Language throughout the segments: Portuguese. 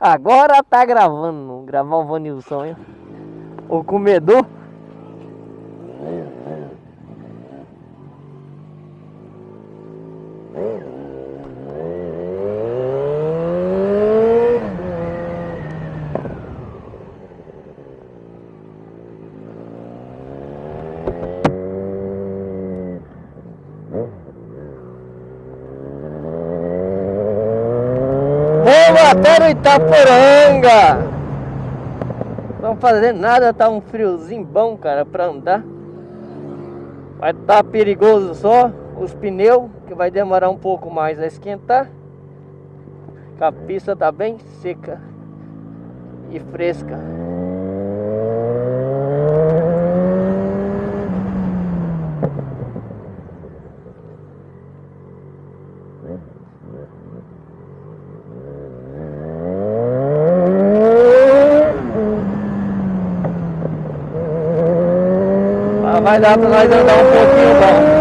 Agora tá gravando, gravar o Vanilson, hein? O comedor. No Itaporanga! Não fazendo nada, tá um friozinho bom, cara, pra andar. Vai tá perigoso só os pneus, que vai demorar um pouco mais a esquentar. A pista tá bem seca e fresca. Vai dar para nós andar um pouquinho bom.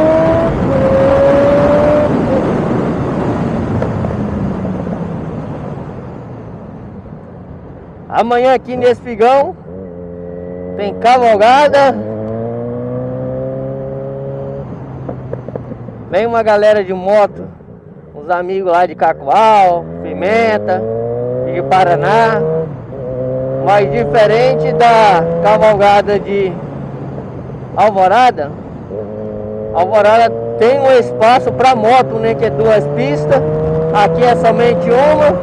Amanhã aqui nesse Figão tem cavalgada. Vem uma galera de moto, uns amigos lá de Cacoal, Pimenta, de Paraná. Mas diferente da cavalgada de Alvorada, Alvorada tem um espaço para moto, né? Que é duas pistas. Aqui é somente uma.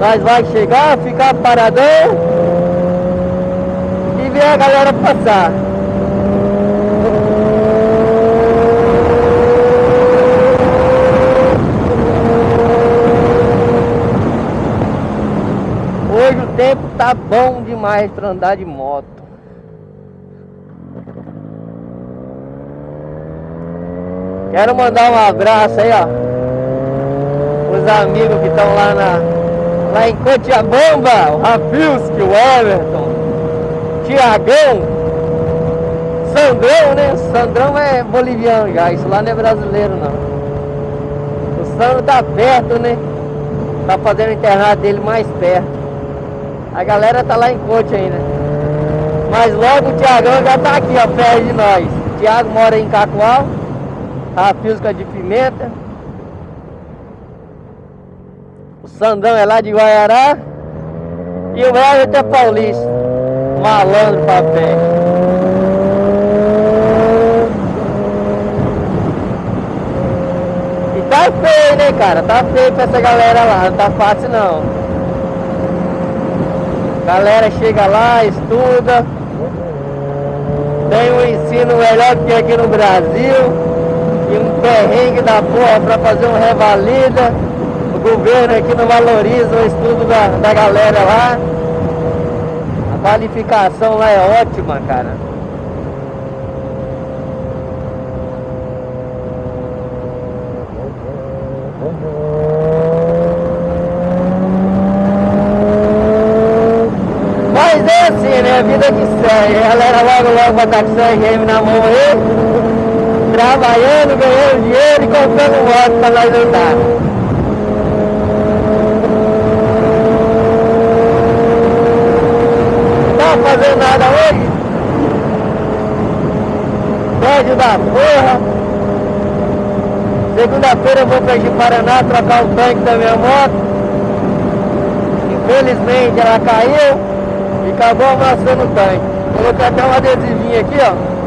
Nós vai chegar, ficar paradão e ver a galera passar. Hoje o tempo tá bom demais para andar de moto. Quero mandar um abraço aí, ó. Os amigos que estão lá na. Lá em Cotiabamba, o Rafilski, o Everton, Tiagão, Sandrão, né? Sandrão é boliviano já, isso lá não é brasileiro não. O Sandro tá perto, né? Tá fazendo o internato dele mais perto. A galera tá lá em Cote ainda. Mas logo o Tiagão já tá aqui, ó, perto de nós. O Tiago mora em Cacoal a física de pimenta. O Sandão é lá de Guaiará. E o Everton é paulista. Malandro pra. E tá feio, né, cara? Tá feio pra essa galera lá. Não tá fácil, não. Galera chega lá, estuda. Tem um ensino melhor que aqui no Brasil e um perrengue da porra para fazer um revalida. O governo aqui não valoriza o estudo da, da galera lá. A qualificação lá é ótima, cara. Mas é assim, né? A vida que segue. A galera logo logo vai estar com o na mão aí trabalhando, ganhando dinheiro e comprando moto para nós andar. Não tá fazendo nada hoje? Médio da porra. Segunda-feira eu vou para Paraná trocar o tanque da minha moto. Infelizmente ela caiu e acabou amassando o tanque. Coloquei até um adesivinho aqui, ó.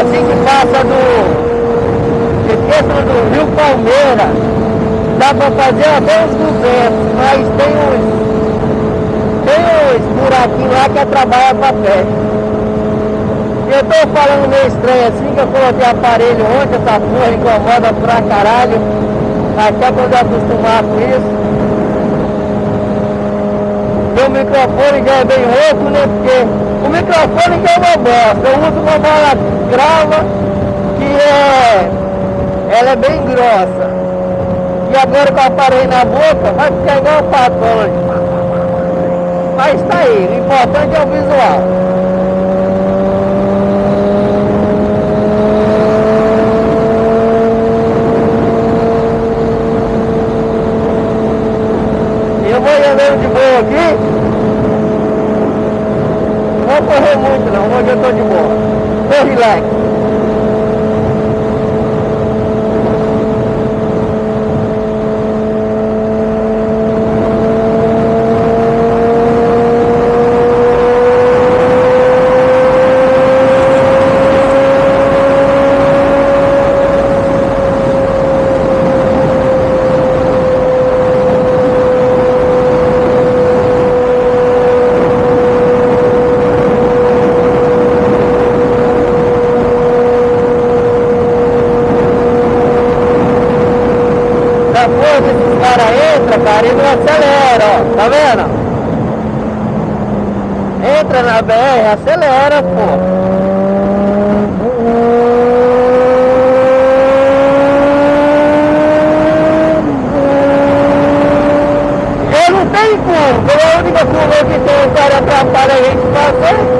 assim que passa do. que do Rio Palmeira, dá fazer até uns 200, mas tem uns, tem uns buraquinhos lá que é trabalho pra pé. Eu tô falando meio estranho assim, que eu coloquei aparelho ontem, essa porra incomoda pra caralho. Até quando eu acostumar com isso. O microfone já é bem rouco, né? Porque o microfone já é uma bosta. Eu uso uma bola grava que é. Ela é bem grossa. E agora que eu aparei na boca, vai ficar igual o patrão. Mas tá aí, o importante é o visual. andando de boa aqui. Não vou correr muito não, hoje eu tô de boa. Tô relax. Tá vendo? Entra na BR, acelera, pô. Eu não como, porque a única curva que tem o cara atrapalha a gente fazer.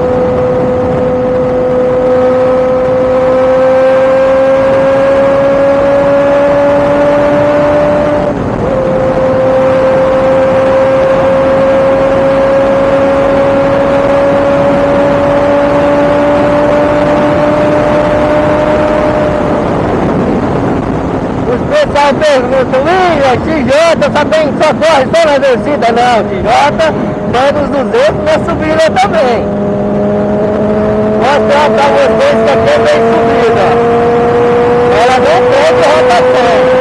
Pergunta, William, TJ só tem, só corre só na descida? Não, TJ vai nos 200 na subida também. Mostrar pra vocês que aqui é bem subida. Ela não perde rotação.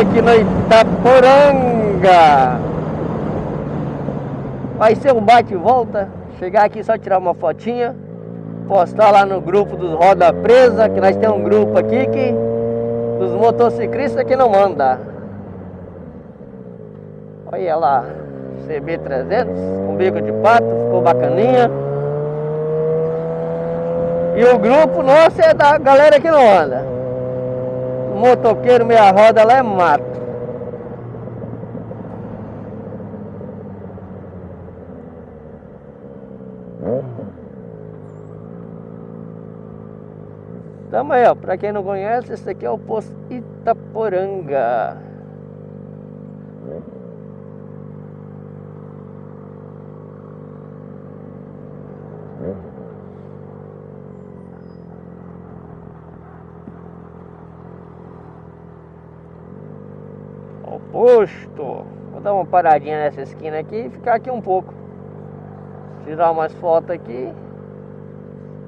Aqui no Itaporanga. Vai ser um bate e volta. Chegar aqui só tirar uma fotinha. Postar lá no grupo dos Roda Presa, que nós temos um grupo aqui que dos motociclistas que não manda. Olha lá, CB300 com bico de pato, ficou bacaninha. E o grupo nosso é da galera que não anda. Motoqueiro meia roda lá é mato. Tamo aí, ó. Pra quem não conhece, esse aqui é o posto Itaporanga. Posto. Vou dar uma paradinha nessa esquina aqui e ficar aqui um pouco. Tirar umas fotos aqui.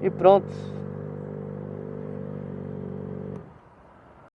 E pronto.